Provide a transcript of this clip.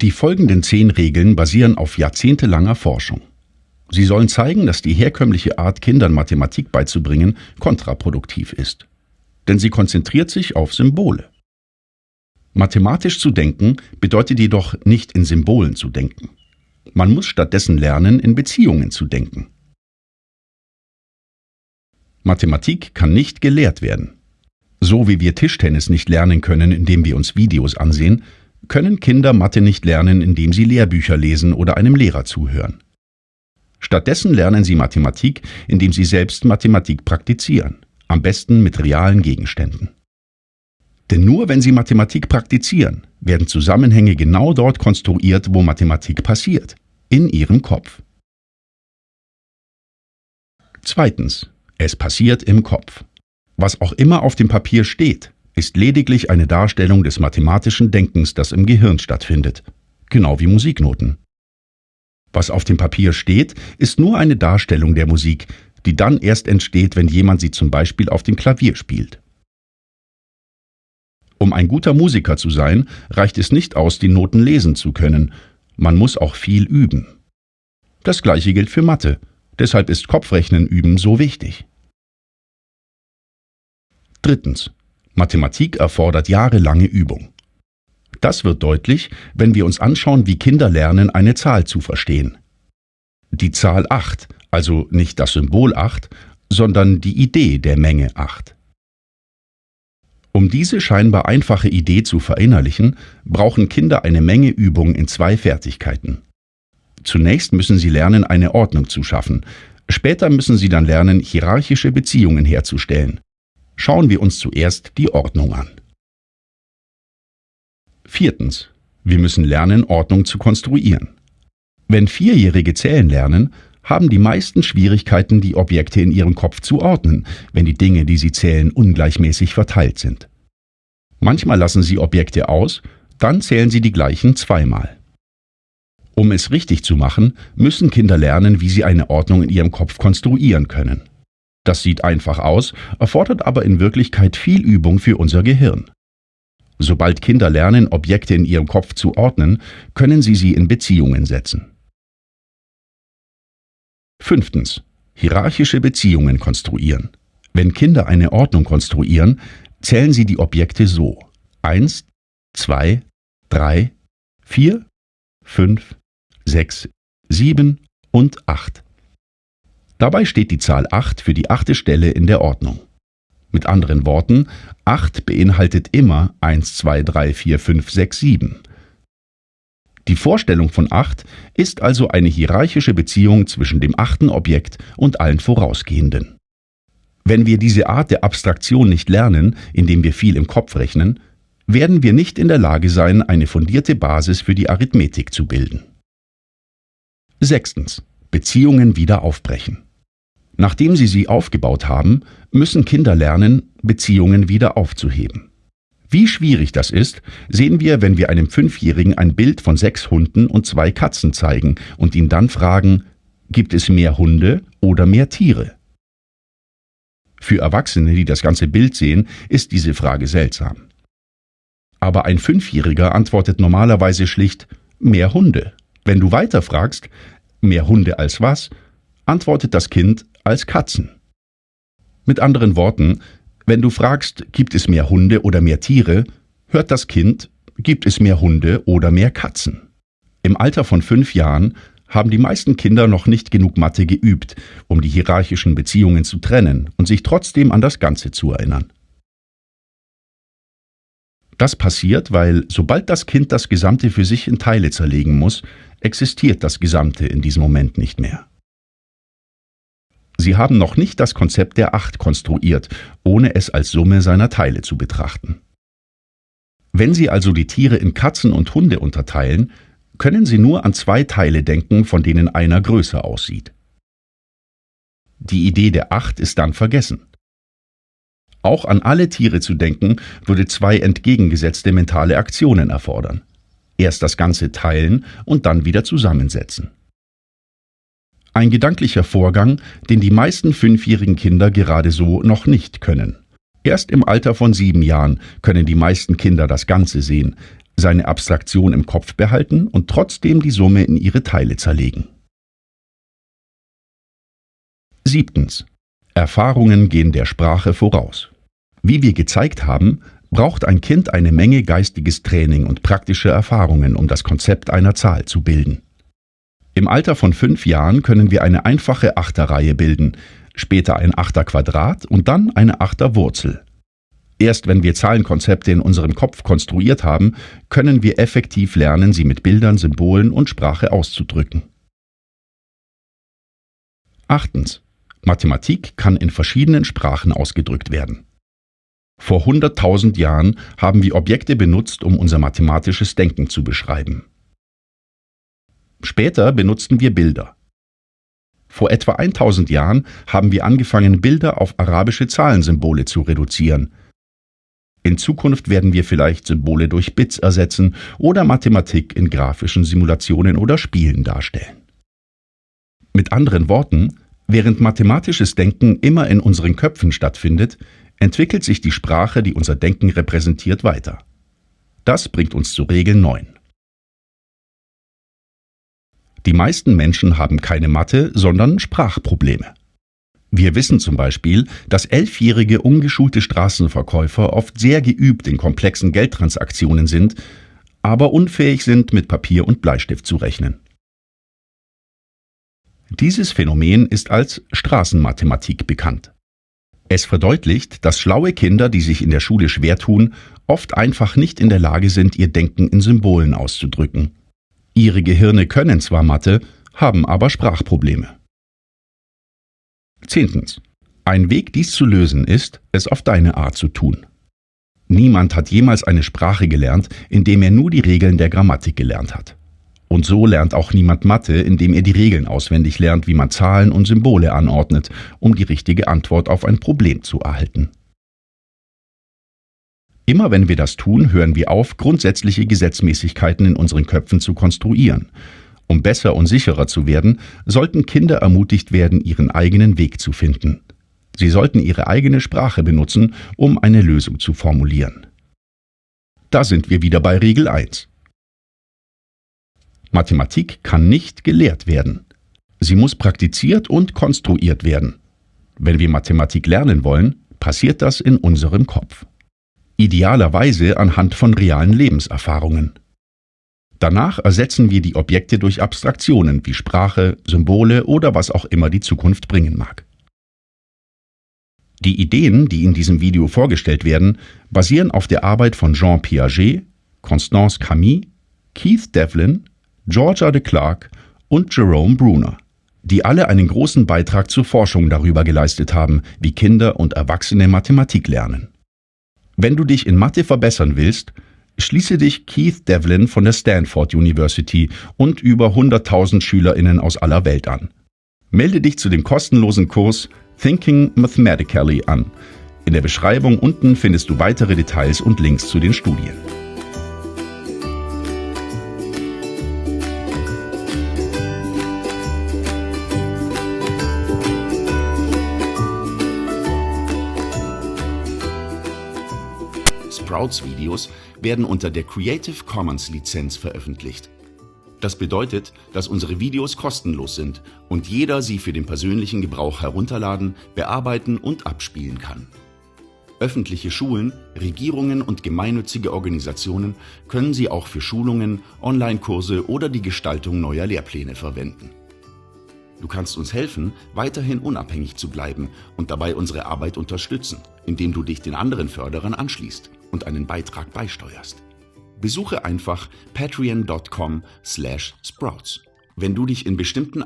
Die folgenden zehn Regeln basieren auf jahrzehntelanger Forschung. Sie sollen zeigen, dass die herkömmliche Art, Kindern Mathematik beizubringen, kontraproduktiv ist. Denn sie konzentriert sich auf Symbole. Mathematisch zu denken bedeutet jedoch nicht in Symbolen zu denken. Man muss stattdessen lernen, in Beziehungen zu denken. Mathematik kann nicht gelehrt werden. So wie wir Tischtennis nicht lernen können, indem wir uns Videos ansehen, können Kinder Mathe nicht lernen, indem sie Lehrbücher lesen oder einem Lehrer zuhören. Stattdessen lernen sie Mathematik, indem sie selbst Mathematik praktizieren, am besten mit realen Gegenständen. Denn nur wenn sie Mathematik praktizieren, werden Zusammenhänge genau dort konstruiert, wo Mathematik passiert, in ihrem Kopf. Zweitens. Es passiert im Kopf. Was auch immer auf dem Papier steht, ist lediglich eine Darstellung des mathematischen Denkens, das im Gehirn stattfindet, genau wie Musiknoten. Was auf dem Papier steht, ist nur eine Darstellung der Musik, die dann erst entsteht, wenn jemand sie zum Beispiel auf dem Klavier spielt. Um ein guter Musiker zu sein, reicht es nicht aus, die Noten lesen zu können, man muss auch viel üben. Das gleiche gilt für Mathe, deshalb ist Kopfrechnen üben so wichtig. Drittens. Mathematik erfordert jahrelange Übung. Das wird deutlich, wenn wir uns anschauen, wie Kinder lernen, eine Zahl zu verstehen. Die Zahl 8, also nicht das Symbol 8, sondern die Idee der Menge 8. Um diese scheinbar einfache Idee zu verinnerlichen, brauchen Kinder eine Menge Übung in zwei Fertigkeiten. Zunächst müssen sie lernen, eine Ordnung zu schaffen. Später müssen sie dann lernen, hierarchische Beziehungen herzustellen. Schauen wir uns zuerst die Ordnung an. Viertens. Wir müssen lernen, Ordnung zu konstruieren. Wenn Vierjährige zählen lernen, haben die meisten Schwierigkeiten, die Objekte in ihrem Kopf zu ordnen, wenn die Dinge, die sie zählen, ungleichmäßig verteilt sind. Manchmal lassen sie Objekte aus, dann zählen sie die gleichen zweimal. Um es richtig zu machen, müssen Kinder lernen, wie sie eine Ordnung in ihrem Kopf konstruieren können. Das sieht einfach aus, erfordert aber in Wirklichkeit viel Übung für unser Gehirn. Sobald Kinder lernen, Objekte in ihrem Kopf zu ordnen, können sie sie in Beziehungen setzen. Fünftens. Hierarchische Beziehungen konstruieren. Wenn Kinder eine Ordnung konstruieren, zählen sie die Objekte so. 1, 2, 3, 4, 5, 6, 7 und 8. Dabei steht die Zahl 8 für die achte Stelle in der Ordnung. Mit anderen Worten, 8 beinhaltet immer 1, 2, 3, 4, 5, 6, 7. Die Vorstellung von 8 ist also eine hierarchische Beziehung zwischen dem achten Objekt und allen vorausgehenden. Wenn wir diese Art der Abstraktion nicht lernen, indem wir viel im Kopf rechnen, werden wir nicht in der Lage sein, eine fundierte Basis für die Arithmetik zu bilden. Sechstens. Beziehungen wieder aufbrechen. Nachdem sie sie aufgebaut haben, müssen Kinder lernen, Beziehungen wieder aufzuheben. Wie schwierig das ist, sehen wir, wenn wir einem Fünfjährigen ein Bild von sechs Hunden und zwei Katzen zeigen und ihn dann fragen, gibt es mehr Hunde oder mehr Tiere? Für Erwachsene, die das ganze Bild sehen, ist diese Frage seltsam. Aber ein Fünfjähriger antwortet normalerweise schlicht mehr Hunde. Wenn du weiter fragst, mehr Hunde als was, antwortet das Kind als Katzen. Mit anderen Worten, wenn du fragst, gibt es mehr Hunde oder mehr Tiere, hört das Kind, gibt es mehr Hunde oder mehr Katzen. Im Alter von fünf Jahren haben die meisten Kinder noch nicht genug Mathe geübt, um die hierarchischen Beziehungen zu trennen und sich trotzdem an das Ganze zu erinnern. Das passiert, weil sobald das Kind das Gesamte für sich in Teile zerlegen muss, existiert das Gesamte in diesem Moment nicht mehr. Sie haben noch nicht das Konzept der Acht konstruiert, ohne es als Summe seiner Teile zu betrachten. Wenn Sie also die Tiere in Katzen und Hunde unterteilen, können Sie nur an zwei Teile denken, von denen einer größer aussieht. Die Idee der Acht ist dann vergessen. Auch an alle Tiere zu denken, würde zwei entgegengesetzte mentale Aktionen erfordern. Erst das Ganze teilen und dann wieder zusammensetzen. Ein gedanklicher Vorgang, den die meisten fünfjährigen Kinder gerade so noch nicht können. Erst im Alter von sieben Jahren können die meisten Kinder das Ganze sehen. seine Abstraktion im Kopf behalten und trotzdem die Summe in ihre Teile zerlegen. Siebtens. Erfahrungen gehen der Sprache voraus. Wie wir gezeigt haben, braucht ein Kind eine Menge geistiges Training und praktische Erfahrungen, um das Konzept einer Zahl zu bilden. Im Alter von fünf Jahren können wir eine einfache Achterreihe bilden, später ein Achterquadrat und dann eine Achterwurzel. Erst wenn wir Zahlenkonzepte in unserem Kopf konstruiert haben, können wir effektiv lernen, sie mit Bildern, Symbolen und Sprache auszudrücken. Achtens. Mathematik kann in verschiedenen Sprachen ausgedrückt werden. Vor 100.000 Jahren haben wir Objekte benutzt, um unser mathematisches Denken zu beschreiben. Später benutzten wir Bilder. Vor etwa 1000 Jahren haben wir angefangen, Bilder auf arabische Zahlensymbole zu reduzieren. In Zukunft werden wir vielleicht Symbole durch Bits ersetzen oder Mathematik in grafischen Simulationen oder Spielen darstellen. Mit anderen Worten, während mathematisches Denken immer in unseren Köpfen stattfindet, entwickelt sich die Sprache, die unser Denken repräsentiert, weiter. Das bringt uns zu Regel 9. Die meisten Menschen haben keine Mathe, sondern Sprachprobleme. Wir wissen zum Beispiel, dass elfjährige ungeschulte Straßenverkäufer oft sehr geübt in komplexen Geldtransaktionen sind, aber unfähig sind, mit Papier und Bleistift zu rechnen. Dieses Phänomen ist als Straßenmathematik bekannt. Es verdeutlicht, dass schlaue Kinder, die sich in der Schule schwer tun, oft einfach nicht in der Lage sind, ihr Denken in Symbolen auszudrücken. Ihre Gehirne können zwar Mathe, haben aber Sprachprobleme. Zehntens. Ein Weg, dies zu lösen, ist, es auf deine Art zu tun. Niemand hat jemals eine Sprache gelernt, indem er nur die Regeln der Grammatik gelernt hat. Und so lernt auch niemand Mathe, indem er die Regeln auswendig lernt, wie man Zahlen und Symbole anordnet, um die richtige Antwort auf ein Problem zu erhalten. Immer wenn wir das tun, hören wir auf, grundsätzliche Gesetzmäßigkeiten in unseren Köpfen zu konstruieren. Um besser und sicherer zu werden, sollten Kinder ermutigt werden, ihren eigenen Weg zu finden. Sie sollten ihre eigene Sprache benutzen, um eine Lösung zu formulieren. Da sind wir wieder bei Regel 1. Mathematik kann nicht gelehrt werden. Sie muss praktiziert und konstruiert werden. Wenn wir Mathematik lernen wollen, passiert das in unserem Kopf. Idealerweise anhand von realen Lebenserfahrungen. Danach ersetzen wir die Objekte durch Abstraktionen wie Sprache, Symbole oder was auch immer die Zukunft bringen mag. Die Ideen, die in diesem Video vorgestellt werden, basieren auf der Arbeit von Jean Piaget, Constance Camille, Keith Devlin Georgia de Clark und Jerome Bruner, die alle einen großen Beitrag zur Forschung darüber geleistet haben, wie Kinder und Erwachsene Mathematik lernen. Wenn du dich in Mathe verbessern willst, schließe dich Keith Devlin von der Stanford University und über 100.000 Schülerinnen aus aller Welt an. Melde dich zu dem kostenlosen Kurs Thinking Mathematically an. In der Beschreibung unten findest du weitere Details und Links zu den Studien. Sprouts-Videos werden unter der Creative Commons Lizenz veröffentlicht. Das bedeutet, dass unsere Videos kostenlos sind und jeder sie für den persönlichen Gebrauch herunterladen, bearbeiten und abspielen kann. Öffentliche Schulen, Regierungen und gemeinnützige Organisationen können sie auch für Schulungen, Online-Kurse oder die Gestaltung neuer Lehrpläne verwenden. Du kannst uns helfen, weiterhin unabhängig zu bleiben und dabei unsere Arbeit unterstützen, indem du dich den anderen Förderern anschließt und einen Beitrag beisteuerst. Besuche einfach patreon.com/sprouts. Wenn du dich in bestimmten